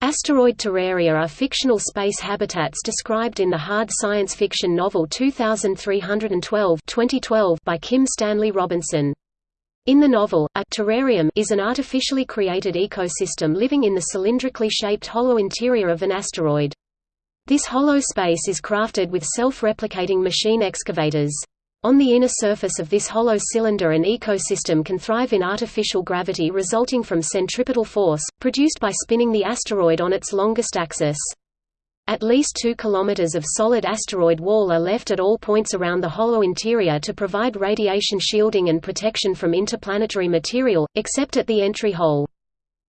Asteroid terraria are fictional space habitats described in the hard science fiction novel 2312 2012 by Kim Stanley Robinson. In the novel, a terrarium is an artificially created ecosystem living in the cylindrically shaped hollow interior of an asteroid. This hollow space is crafted with self-replicating machine excavators. On the inner surface of this hollow cylinder an ecosystem can thrive in artificial gravity resulting from centripetal force, produced by spinning the asteroid on its longest axis. At least 2 km of solid asteroid wall are left at all points around the hollow interior to provide radiation shielding and protection from interplanetary material, except at the entry hole.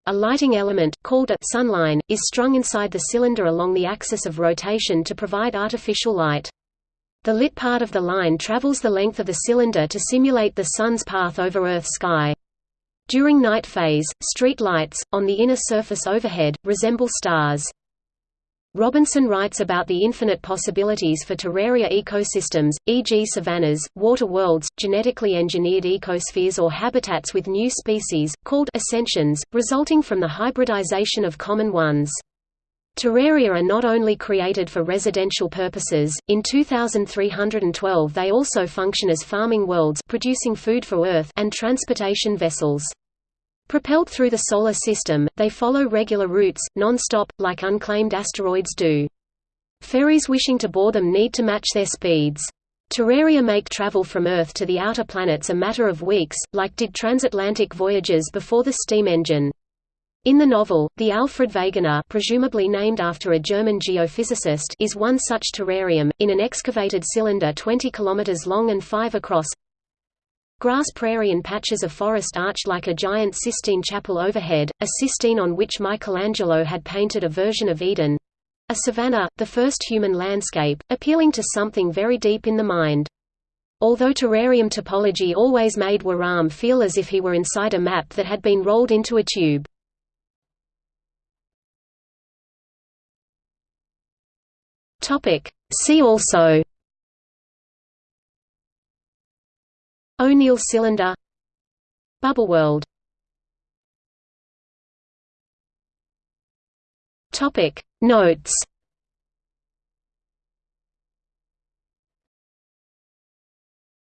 A lighting element, called a sunline, is strung inside the cylinder along the axis of rotation to provide artificial light. The lit part of the line travels the length of the cylinder to simulate the Sun's path over Earth's sky. During night phase, street lights, on the inner surface overhead, resemble stars. Robinson writes about the infinite possibilities for terraria ecosystems, e.g. savannas, water worlds, genetically engineered ecospheres or habitats with new species, called ascensions, resulting from the hybridization of common ones. Terraria are not only created for residential purposes, in 2312 they also function as farming worlds producing food for Earth and transportation vessels. Propelled through the Solar System, they follow regular routes, non-stop, like unclaimed asteroids do. Ferries wishing to board them need to match their speeds. Terraria make travel from Earth to the outer planets a matter of weeks, like did transatlantic voyages before the steam engine. In the novel, the Alfred Wegener presumably named after a German geophysicist is one such terrarium, in an excavated cylinder 20 km long and 5 across. Grass prairie and patches of forest arch like a giant Sistine chapel overhead, a Sistine on which Michelangelo had painted a version of Eden. A savanna, the first human landscape, appealing to something very deep in the mind. Although terrarium topology always made Wahram feel as if he were inside a map that had been rolled into a tube. Topic. See also. O'Neill cylinder. Bubble world. Topic. Notes